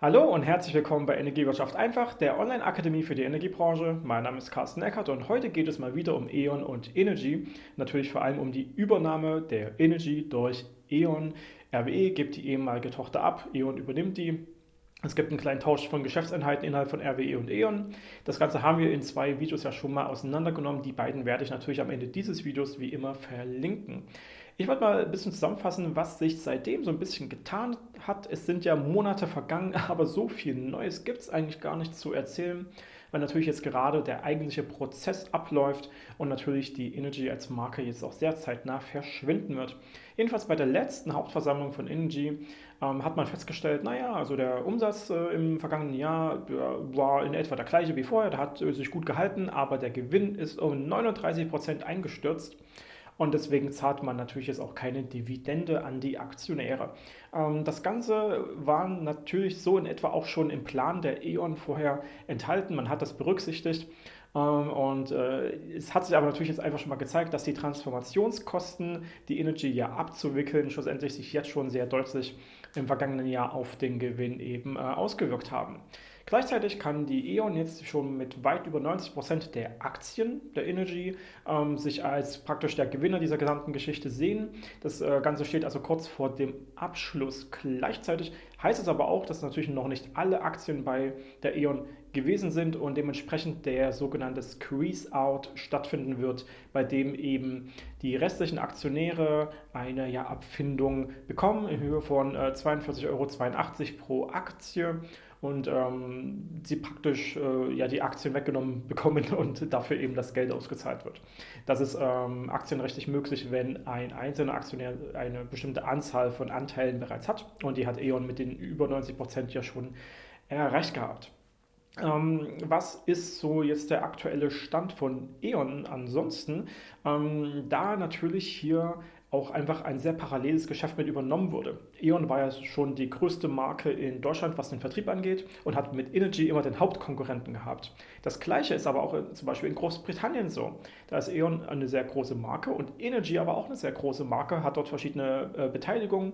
Hallo und herzlich willkommen bei Energiewirtschaft einfach, der Online-Akademie für die Energiebranche. Mein Name ist Carsten Eckert und heute geht es mal wieder um E.ON und Energy. Natürlich vor allem um die Übernahme der Energy durch E.ON. RWE gibt die ehemalige Tochter ab, E.ON übernimmt die. Es gibt einen kleinen Tausch von Geschäftseinheiten innerhalb von RWE und E.ON. Das Ganze haben wir in zwei Videos ja schon mal auseinandergenommen. Die beiden werde ich natürlich am Ende dieses Videos wie immer verlinken. Ich wollte mal ein bisschen zusammenfassen, was sich seitdem so ein bisschen getan hat. Es sind ja Monate vergangen, aber so viel Neues gibt es eigentlich gar nicht zu erzählen, weil natürlich jetzt gerade der eigentliche Prozess abläuft und natürlich die Energy als Marke jetzt auch sehr zeitnah verschwinden wird. Jedenfalls bei der letzten Hauptversammlung von Energy ähm, hat man festgestellt, naja, also der Umsatz äh, im vergangenen Jahr war in etwa der gleiche wie vorher, der hat äh, sich gut gehalten, aber der Gewinn ist um 39 Prozent eingestürzt und deswegen zahlt man natürlich jetzt auch keine Dividende an die Aktionäre. Ähm, das Ganze war natürlich so in etwa auch schon im Plan der E.ON vorher enthalten. Man hat das berücksichtigt. Ähm, und äh, es hat sich aber natürlich jetzt einfach schon mal gezeigt, dass die Transformationskosten, die Energy ja abzuwickeln, schlussendlich sich jetzt schon sehr deutlich im vergangenen Jahr auf den Gewinn eben äh, ausgewirkt haben. Gleichzeitig kann die E.ON jetzt schon mit weit über 90 Prozent der Aktien der Energy ähm, sich als praktisch der Gewinner dieser gesamten Geschichte sehen. Das äh, Ganze steht also kurz vor dem Abschluss. Gleichzeitig heißt es aber auch, dass natürlich noch nicht alle Aktien bei der E.ON gewesen sind und dementsprechend der sogenannte Squeeze-Out stattfinden wird, bei dem eben die restlichen Aktionäre eine ja, Abfindung bekommen in Höhe von äh, 42,82 Euro pro Aktie und ähm, sie praktisch äh, ja, die Aktien weggenommen bekommen und dafür eben das Geld ausgezahlt wird. Das ist ähm, aktienrechtlich möglich, wenn ein einzelner Aktionär eine bestimmte Anzahl von Anteilen bereits hat und die hat E.ON mit den über 90 Prozent ja schon erreicht gehabt. Ähm, was ist so jetzt der aktuelle Stand von E.ON ansonsten? Ähm, da natürlich hier auch einfach ein sehr paralleles Geschäft mit übernommen wurde. E.ON war ja schon die größte Marke in Deutschland, was den Vertrieb angeht und hat mit Energy immer den Hauptkonkurrenten gehabt. Das gleiche ist aber auch zum Beispiel in Großbritannien so. Da ist E.ON eine sehr große Marke und Energy aber auch eine sehr große Marke, hat dort verschiedene äh, Beteiligungen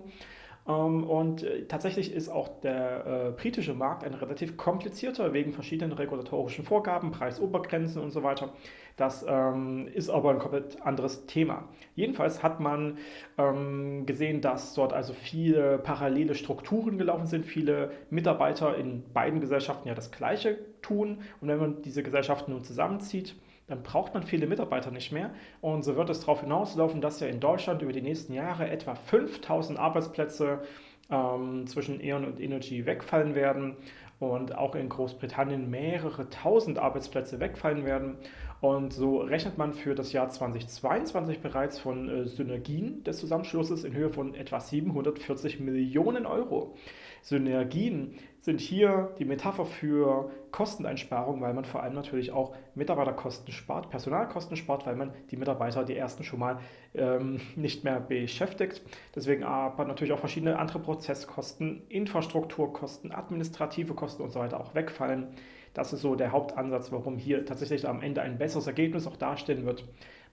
und äh, tatsächlich ist auch der äh, britische Markt ein relativ komplizierter wegen verschiedenen regulatorischen Vorgaben, Preisobergrenzen und so weiter. Das ähm, ist aber ein komplett anderes Thema. Jedenfalls hat man ähm, gesehen, dass dort also viele parallele Strukturen gelaufen sind, viele Mitarbeiter in beiden Gesellschaften ja das Gleiche tun. Und wenn man diese Gesellschaften nun zusammenzieht, dann braucht man viele Mitarbeiter nicht mehr. Und so wird es darauf hinauslaufen, dass ja in Deutschland über die nächsten Jahre etwa 5000 Arbeitsplätze ähm, zwischen E.ON und Energy wegfallen werden und auch in Großbritannien mehrere tausend Arbeitsplätze wegfallen werden. Und so rechnet man für das Jahr 2022 bereits von äh, Synergien des Zusammenschlusses in Höhe von etwa 740 Millionen Euro. Synergien sind hier die Metapher für Kosteneinsparung, weil man vor allem natürlich auch Mitarbeiterkosten spart, Personalkosten spart, weil man die Mitarbeiter, die ersten schon mal ähm, nicht mehr beschäftigt. Deswegen aber natürlich auch verschiedene andere Prozesskosten, Infrastrukturkosten, administrative Kosten und so weiter auch wegfallen. Das ist so der Hauptansatz, warum hier tatsächlich am Ende ein besseres Ergebnis auch dastehen wird.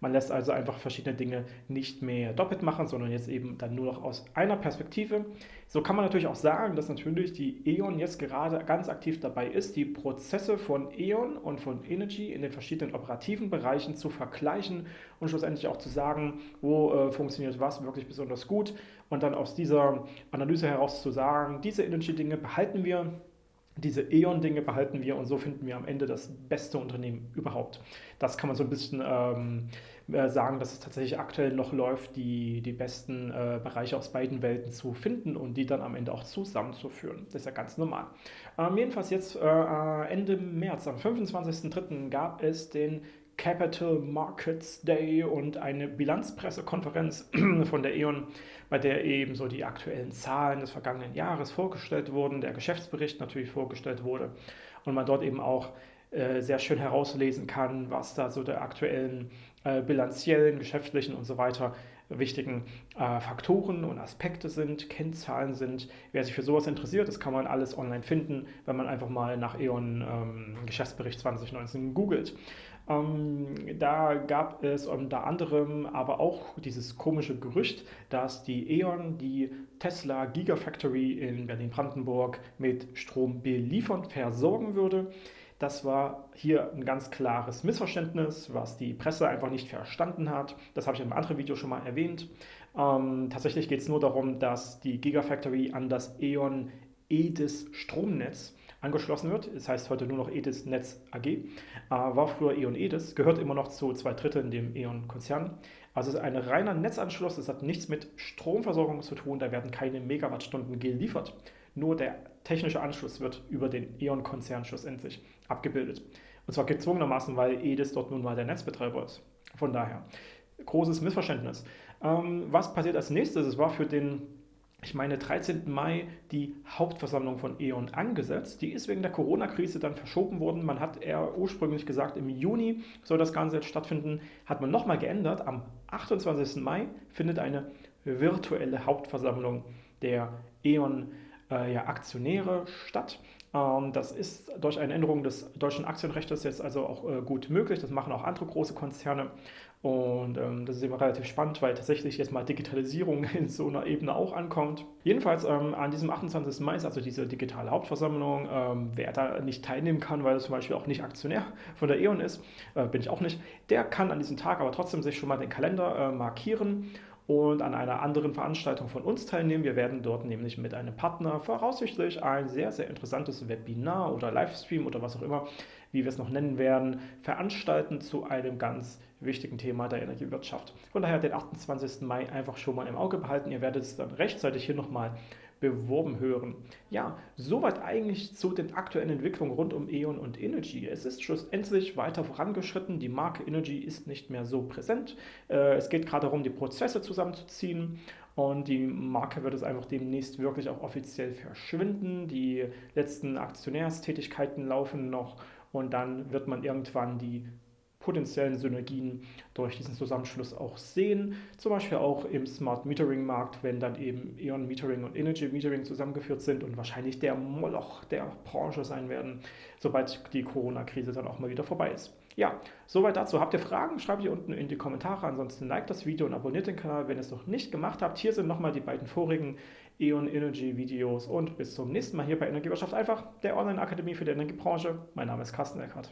Man lässt also einfach verschiedene Dinge nicht mehr doppelt machen, sondern jetzt eben dann nur noch aus einer Perspektive. So kann man natürlich auch sagen, dass natürlich die E.ON jetzt gerade ganz aktiv dabei ist, die Prozesse von E.ON und von Energy in den verschiedenen operativen Bereichen zu vergleichen und schlussendlich auch zu sagen, wo äh, funktioniert was wirklich besonders gut und dann aus dieser Analyse heraus zu sagen, diese Energy-Dinge behalten wir diese E.ON-Dinge behalten wir und so finden wir am Ende das beste Unternehmen überhaupt. Das kann man so ein bisschen ähm, äh, sagen, dass es tatsächlich aktuell noch läuft, die, die besten äh, Bereiche aus beiden Welten zu finden und die dann am Ende auch zusammenzuführen. Das ist ja ganz normal. Ähm, jedenfalls jetzt äh, Ende März, am 25.03. gab es den Capital Markets Day und eine Bilanzpressekonferenz von der E.ON, bei der eben so die aktuellen Zahlen des vergangenen Jahres vorgestellt wurden, der Geschäftsbericht natürlich vorgestellt wurde und man dort eben auch äh, sehr schön herauslesen kann, was da so der aktuellen äh, bilanziellen, geschäftlichen und so weiter wichtigen äh, Faktoren und Aspekte sind, Kennzahlen sind. Wer sich für sowas interessiert, das kann man alles online finden, wenn man einfach mal nach E.ON ähm, Geschäftsbericht 2019 googelt. Ähm, da gab es unter anderem aber auch dieses komische Gerücht, dass die E.ON die Tesla Gigafactory in Berlin-Brandenburg mit Strom beliefern, versorgen würde. Das war hier ein ganz klares Missverständnis, was die Presse einfach nicht verstanden hat. Das habe ich in einem anderen Video schon mal erwähnt. Ähm, tatsächlich geht es nur darum, dass die Gigafactory an das E.ON EDIS Stromnetz angeschlossen wird. Das heißt heute nur noch EDIS Netz AG. Äh, war früher E.ON EDIS, gehört immer noch zu zwei Dritteln dem E.ON-Konzern. Also es ist ein reiner Netzanschluss, es hat nichts mit Stromversorgung zu tun, da werden keine Megawattstunden geliefert. Nur der technische Anschluss wird über den E.ON-Konzern schlussendlich abgebildet. Und zwar gezwungenermaßen, weil EDIS dort nun mal der Netzbetreiber ist. Von daher, großes Missverständnis. Ähm, was passiert als nächstes? Es war für den ich meine, 13. Mai die Hauptversammlung von E.ON angesetzt. Die ist wegen der Corona-Krise dann verschoben worden. Man hat eher ursprünglich gesagt, im Juni soll das Ganze jetzt stattfinden. Hat man nochmal geändert. Am 28. Mai findet eine virtuelle Hauptversammlung der E.ON äh, ja, Aktionäre statt. Ähm, das ist durch eine Änderung des deutschen Aktienrechts jetzt also auch äh, gut möglich. Das machen auch andere große Konzerne. Und ähm, das ist immer relativ spannend, weil tatsächlich jetzt mal Digitalisierung in so einer Ebene auch ankommt. Jedenfalls ähm, an diesem 28. Mai ist also diese digitale Hauptversammlung. Ähm, wer da nicht teilnehmen kann, weil er zum Beispiel auch nicht Aktionär von der E.ON ist, äh, bin ich auch nicht, der kann an diesem Tag aber trotzdem sich schon mal den Kalender äh, markieren und an einer anderen Veranstaltung von uns teilnehmen. Wir werden dort nämlich mit einem Partner voraussichtlich ein sehr, sehr interessantes Webinar oder Livestream oder was auch immer, wie wir es noch nennen werden, veranstalten zu einem ganz wichtigen Thema der Energiewirtschaft. Von daher den 28. Mai einfach schon mal im Auge behalten. Ihr werdet es dann rechtzeitig hier nochmal beworben hören. Ja, soweit eigentlich zu den aktuellen Entwicklungen rund um E.ON und Energy. Es ist schlussendlich weiter vorangeschritten. Die Marke Energy ist nicht mehr so präsent. Äh, es geht gerade darum, die Prozesse zusammenzuziehen. Und die Marke wird es einfach demnächst wirklich auch offiziell verschwinden. Die letzten Aktionärstätigkeiten laufen noch und dann wird man irgendwann die potenziellen Synergien durch diesen Zusammenschluss auch sehen. Zum Beispiel auch im Smart Metering Markt, wenn dann eben Eon Metering und Energy Metering zusammengeführt sind und wahrscheinlich der Moloch der Branche sein werden, sobald die Corona-Krise dann auch mal wieder vorbei ist. Ja, soweit dazu. Habt ihr Fragen? Schreibt die unten in die Kommentare. Ansonsten liked das Video und abonniert den Kanal, wenn ihr es noch nicht gemacht habt. Hier sind nochmal die beiden vorigen E.ON Energy Videos und bis zum nächsten Mal hier bei Energiewirtschaft einfach, der Online-Akademie für die Energiebranche. Mein Name ist Carsten Eckhardt.